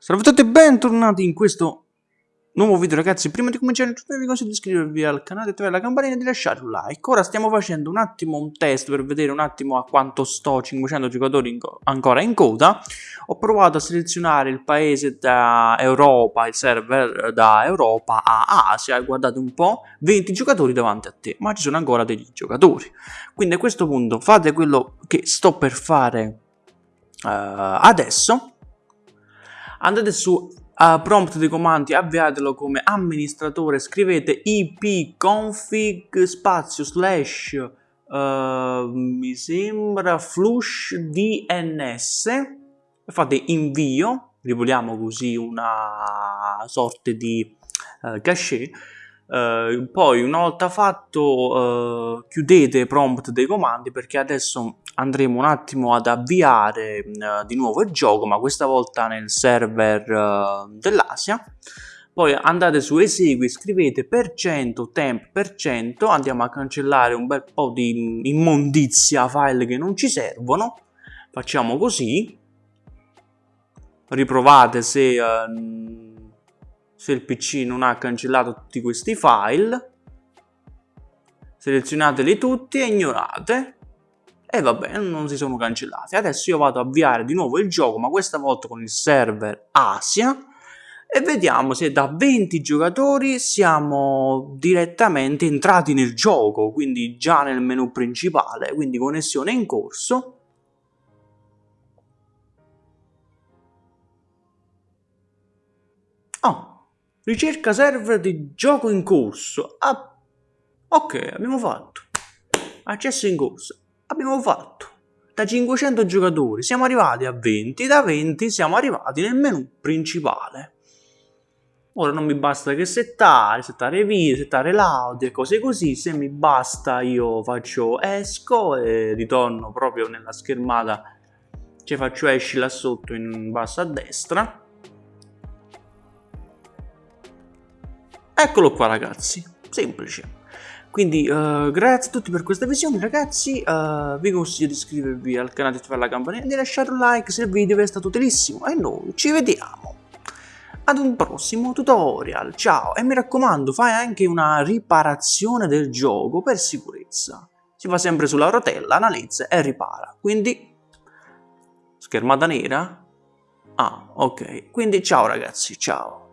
Salve a tutti e bentornati in questo nuovo video ragazzi. Prima di cominciare vi consiglio di iscrivervi al canale, attivare la campanella e di lasciare un like. Ora stiamo facendo un attimo un test per vedere un attimo a quanto sto 500 giocatori in ancora in coda. Ho provato a selezionare il paese da Europa, il server da Europa a Asia. Guardate un po', 20 giocatori davanti a te, ma ci sono ancora degli giocatori. Quindi a questo punto fate quello che sto per fare uh, adesso andate su uh, prompt dei comandi, avviatelo come amministratore, scrivete ipconfig spazio slash uh, mi sembra flush dns e fate invio, rivogliamo così una sorta di uh, cache Uh, poi una volta fatto uh, chiudete prompt dei comandi perché adesso andremo un attimo ad avviare uh, di nuovo il gioco ma questa volta nel server dell'Asia. Poi andate su esegui scrivete per cento temp per cento andiamo a cancellare un bel po' di immondizia file che non ci servono. Facciamo così. Riprovate se se il PC non ha cancellato tutti questi file selezionateli tutti e ignorate. E vabbè non si sono cancellati. Adesso io vado a avviare di nuovo il gioco ma questa volta con il server Asia. E vediamo se da 20 giocatori siamo direttamente entrati nel gioco quindi già nel menu principale quindi connessione in corso Ricerca server di gioco in corso. Ah, ok, abbiamo fatto. Accesso in corso. Abbiamo fatto. Da 500 giocatori siamo arrivati a 20, da 20 siamo arrivati nel menu principale. Ora non mi basta che settare, settare video, settare l'audio e cose così. Se mi basta io faccio esco e ritorno proprio nella schermata. Ci faccio esci là sotto in basso a destra Eccolo qua ragazzi, semplice. Quindi uh, grazie a tutti per questa visione ragazzi, uh, vi consiglio di iscrivervi al canale, di attivare la campanella e di lasciare un like se il video vi è stato utilissimo. E noi ci vediamo ad un prossimo tutorial, ciao e mi raccomando fai anche una riparazione del gioco per sicurezza, si fa sempre sulla rotella, analizza e ripara, quindi schermata nera? Ah ok, quindi ciao ragazzi, ciao.